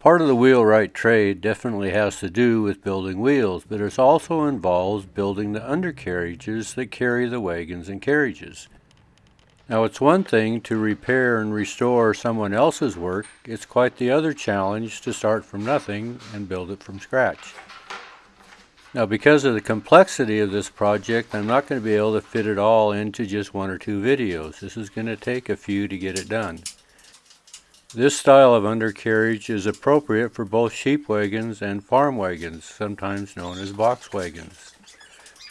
Part of the wheelwright trade definitely has to do with building wheels, but it also involves building the undercarriages that carry the wagons and carriages. Now, it's one thing to repair and restore someone else's work, it's quite the other challenge to start from nothing and build it from scratch. Now, because of the complexity of this project, I'm not going to be able to fit it all into just one or two videos. This is going to take a few to get it done. This style of undercarriage is appropriate for both sheep wagons and farm wagons, sometimes known as box wagons.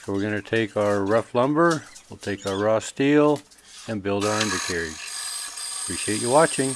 So we're going to take our rough lumber, we'll take our raw steel, and build our undercarriage. Appreciate you watching.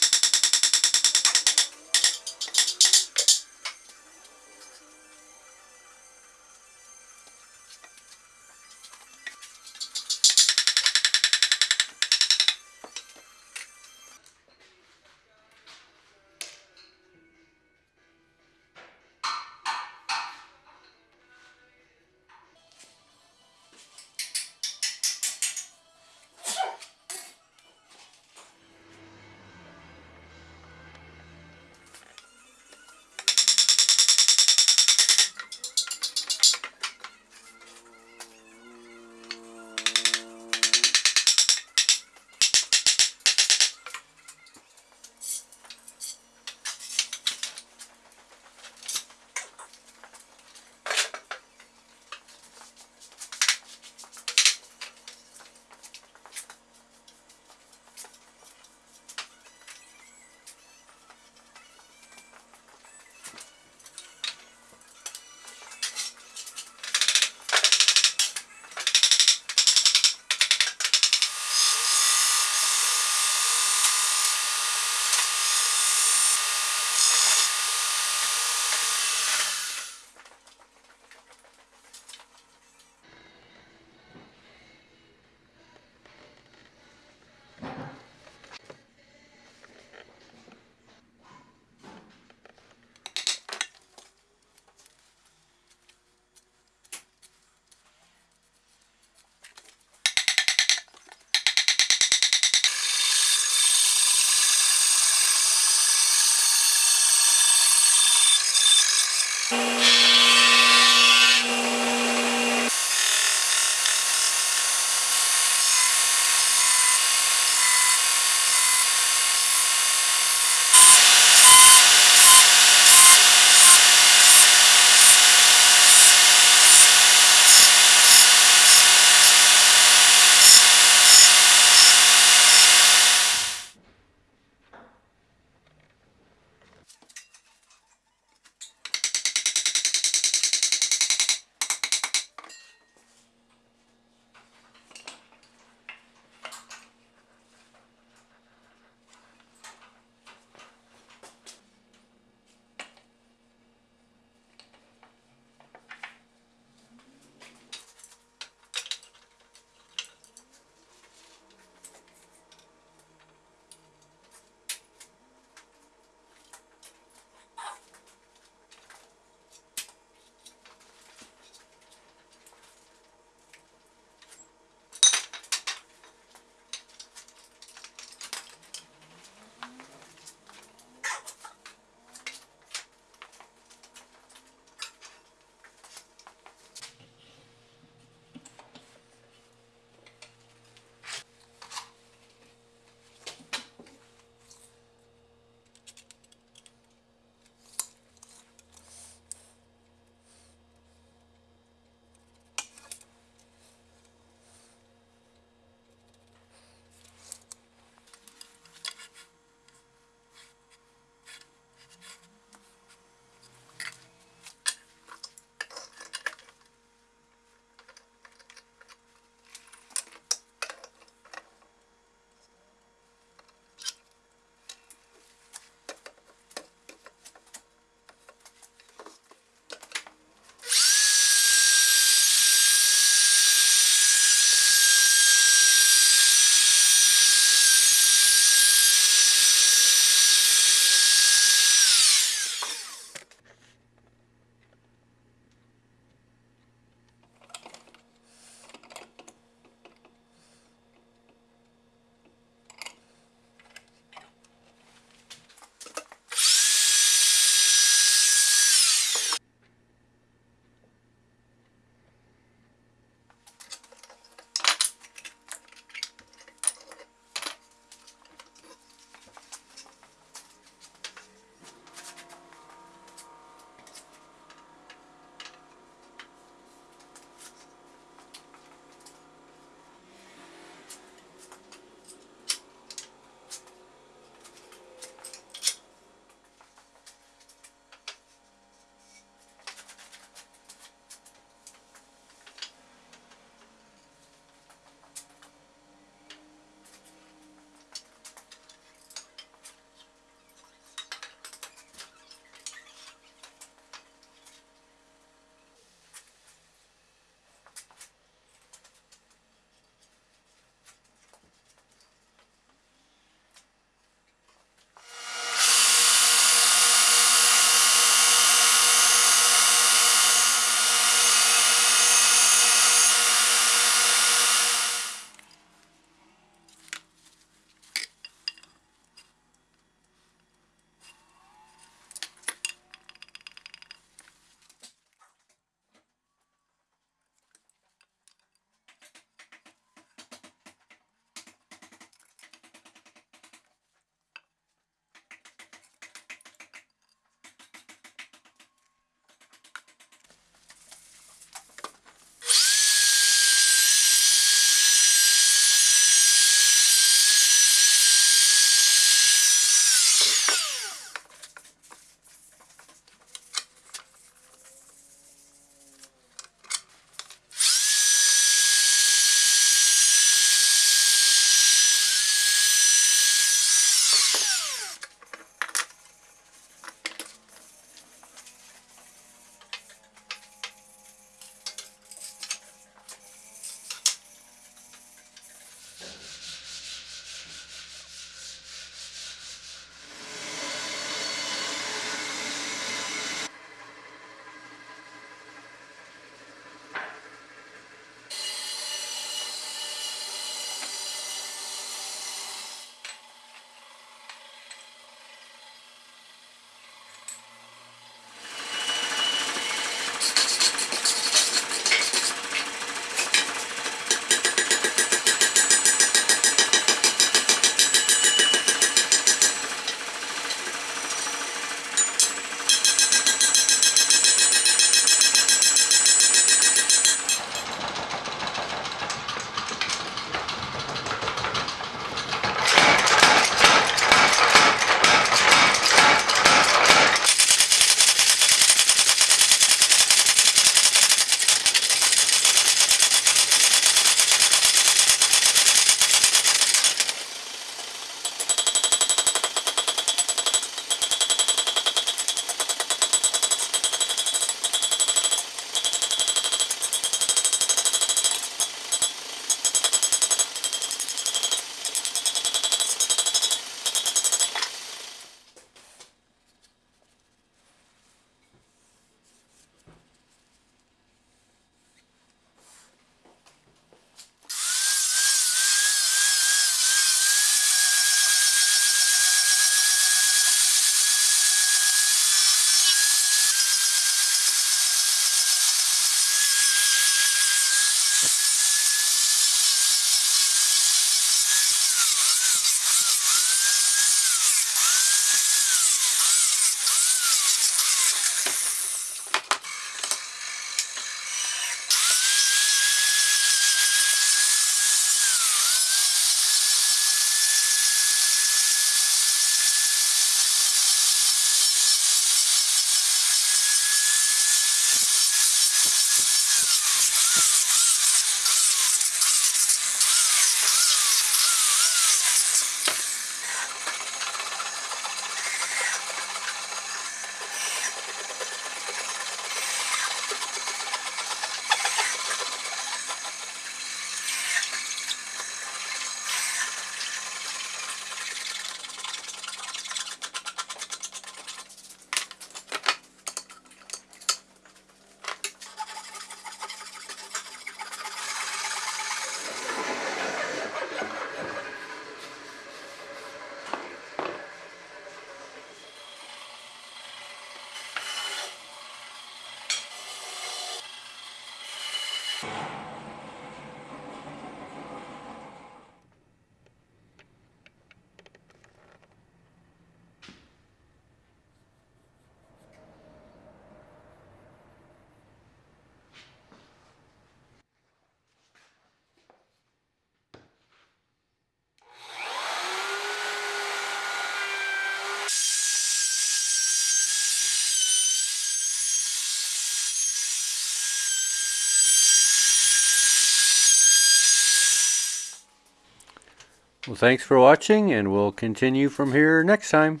Well, thanks for watching, and we'll continue from here next time.